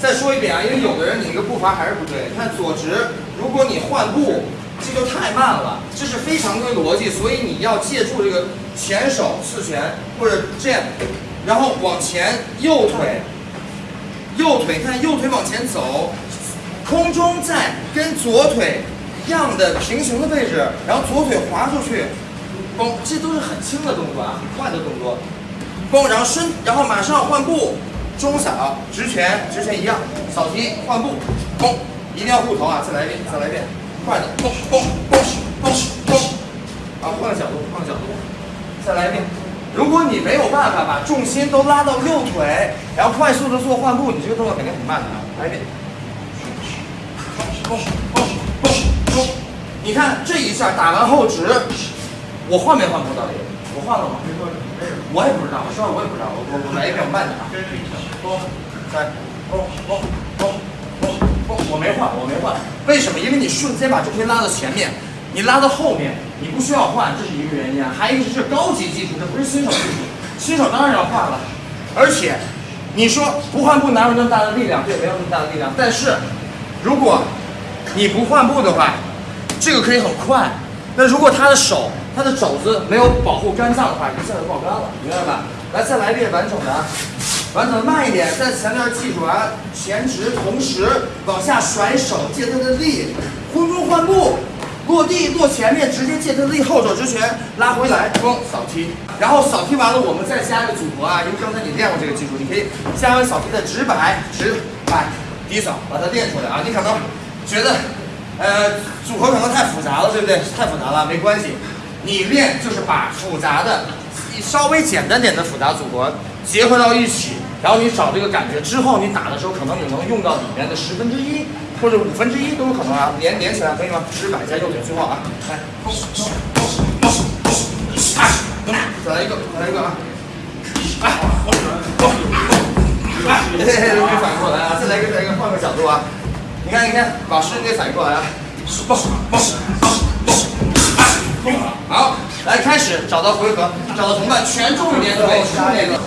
再说一遍啊，因为有的人你那个步伐还是不对。看左直，如果你换步，这就太慢了，这是非常规逻辑，所以你要借助这个前手刺拳或者这样，然后往前右腿，右腿看右腿往前走，空中在跟左腿一样的平行的位置，然后左腿滑出去，嘣，这都是很轻的动作啊，很快的动作，嘣，然后伸，然后马上换步。中扫直拳，直拳一样，扫踢换步，嘣，一定要护头啊！再来一遍，再来一遍，快的，嘣嘣嘣嘣嘣，啊，换个角度，换个角度，再来一遍。如果你没有办法把重心都拉到右腿，然后快速的做换步，你这个动作肯定很慢的啊！来一遍，嘣嘣嘣嘣，你看这一下打完后直，我换没换步到底？我换了吗？没换我也不知道，我说我也不知道，我我我来一遍，我慢点啊。三，我没换，我没换。为什么？因为你瞬间把重心拉到前面，你拉到后面，你不需要换，这是一个原因啊。还有一个是高级技术，这不是新手技术，新手当然要换了。而且，你说不换步哪有那么大的力量？对，没有那么大的力量。但是，如果你不换步的话，这个可以很快。那如果他的手，他的肘子没有保护肝脏的话，一下就爆肝了，明白吧？来，再来一遍完整的，完整的慢一点，再强调记住啊，前直，同时往下甩手，借他的力，空中换步，落地落前面，直接借他的力，后手直拳拉回来，嘣，扫踢，然后扫踢完了，我们再加一个组合啊，因为刚才你练过这个技术，你可以加完扫踢的直摆，直摆，低扫，把它练出来啊。你可能觉得，呃，组合可能太复杂了，对不对？太复杂了，没关系。你练就是把复杂的、稍微简单点的复杂组合结合到一起，然后你找这个感觉，之后你打的时候可能你能用到里面的十分之一或者五分之一都有可能啊，连连起来可以吗？直摆加右腿，最后啊，来，再来一个，再来一个啊，哎，哎，嘿嘿，没反应过来啊，再来一个，再来一个，换个角度啊，你看，你看，老师你得反应过来啊，好，来开始找到回合，找到同伴，全重一点腿，是那个。